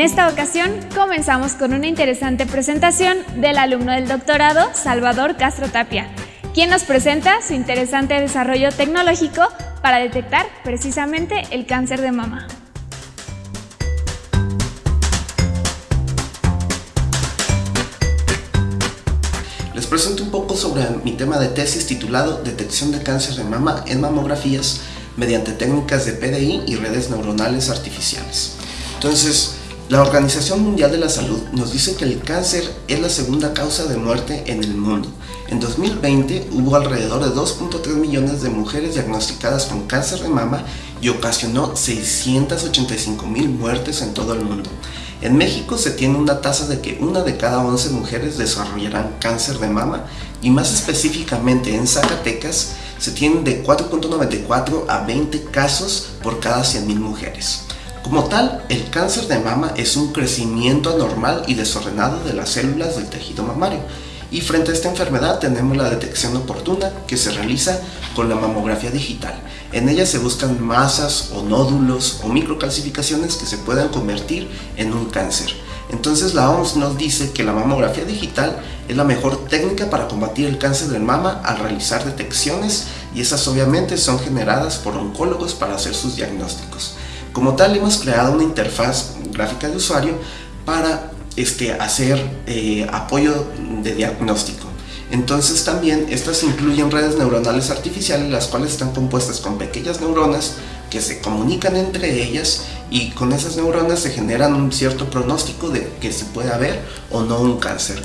esta ocasión comenzamos con una interesante presentación del alumno del doctorado Salvador Castro Tapia, quien nos presenta su interesante desarrollo tecnológico para detectar precisamente el cáncer de mama. Les presento un poco sobre mi tema de tesis titulado Detección de cáncer de mama en mamografías mediante técnicas de PDI y redes neuronales artificiales. Entonces, la Organización Mundial de la Salud nos dice que el cáncer es la segunda causa de muerte en el mundo. En 2020 hubo alrededor de 2.3 millones de mujeres diagnosticadas con cáncer de mama y ocasionó 685 mil muertes en todo el mundo. En México se tiene una tasa de que una de cada 11 mujeres desarrollarán cáncer de mama y más específicamente en Zacatecas se tienen de 4.94 a 20 casos por cada 100.000 mujeres. Como tal, el cáncer de mama es un crecimiento anormal y desordenado de las células del tejido mamario. Y frente a esta enfermedad tenemos la detección oportuna que se realiza con la mamografía digital. En ella se buscan masas o nódulos o microcalcificaciones que se puedan convertir en un cáncer. Entonces la OMS nos dice que la mamografía digital es la mejor técnica para combatir el cáncer de mama al realizar detecciones y esas obviamente son generadas por oncólogos para hacer sus diagnósticos. Como tal, hemos creado una interfaz gráfica de usuario para este, hacer eh, apoyo de diagnóstico. Entonces también estas incluyen redes neuronales artificiales, las cuales están compuestas con pequeñas neuronas que se comunican entre ellas y con esas neuronas se generan un cierto pronóstico de que si puede haber o no un cáncer.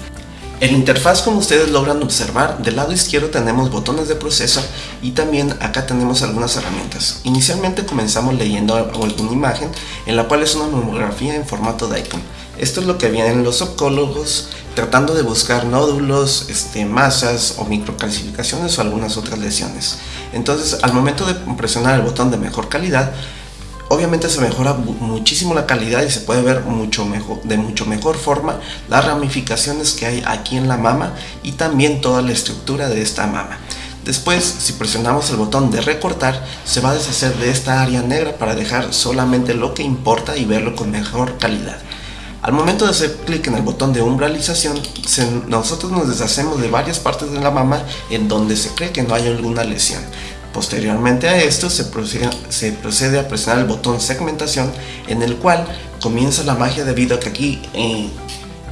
En la interfaz como ustedes logran observar, del lado izquierdo tenemos botones de proceso y también acá tenemos algunas herramientas. Inicialmente comenzamos leyendo alguna imagen en la cual es una mamografía en formato DICOM. Esto es lo que vienen los oncólogos tratando de buscar nódulos, este, masas o microcalcificaciones o algunas otras lesiones. Entonces al momento de presionar el botón de mejor calidad obviamente se mejora muchísimo la calidad y se puede ver mucho mejor, de mucho mejor forma las ramificaciones que hay aquí en la mama y también toda la estructura de esta mama. Después, si presionamos el botón de recortar, se va a deshacer de esta área negra para dejar solamente lo que importa y verlo con mejor calidad. Al momento de hacer clic en el botón de umbralización, nosotros nos deshacemos de varias partes de la mama en donde se cree que no hay alguna lesión. Posteriormente a esto se procede, a presionar el botón segmentación en el cual comienza la magia debido a que aquí eh,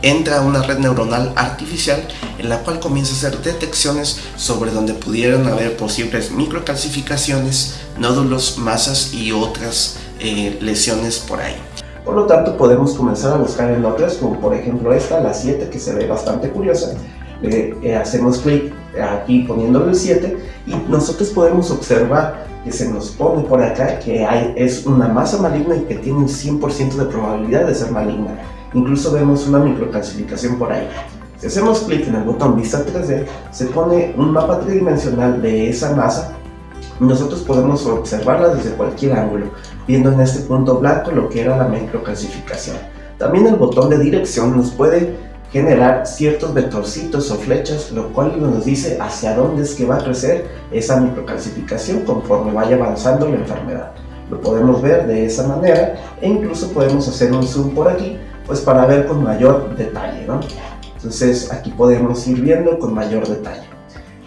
entra una red neuronal artificial en la cual comienza a hacer detecciones sobre donde pudieran haber posibles microcalcificaciones, nódulos, masas y otras eh, lesiones por ahí. Por lo tanto podemos comenzar a buscar en otras como por ejemplo esta, la 7 que se ve bastante curiosa. Eh, hacemos clic aquí poniéndole el 7 y nosotros podemos observar que se nos pone por acá que hay, es una masa maligna y que tiene un 100% de probabilidad de ser maligna. Incluso vemos una microcalcificación por ahí. Si hacemos clic en el botón Vista 3D, se pone un mapa tridimensional de esa masa nosotros podemos observarla desde cualquier ángulo, viendo en este punto blanco lo que era la microcalcificación. También el botón de dirección nos puede generar ciertos vectorcitos o flechas, lo cual nos dice hacia dónde es que va a crecer esa microcalcificación conforme vaya avanzando la enfermedad. Lo podemos ver de esa manera e incluso podemos hacer un zoom por aquí pues para ver con mayor detalle. ¿no? Entonces aquí podemos ir viendo con mayor detalle.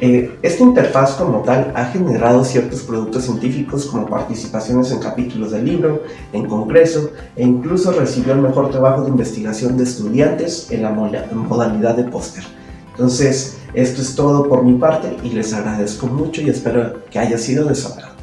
Eh, esta interfaz como tal ha generado ciertos productos científicos como participaciones en capítulos del libro, en congreso e incluso recibió el mejor trabajo de investigación de estudiantes en la modalidad de póster. Entonces, esto es todo por mi parte y les agradezco mucho y espero que haya sido de su agrado.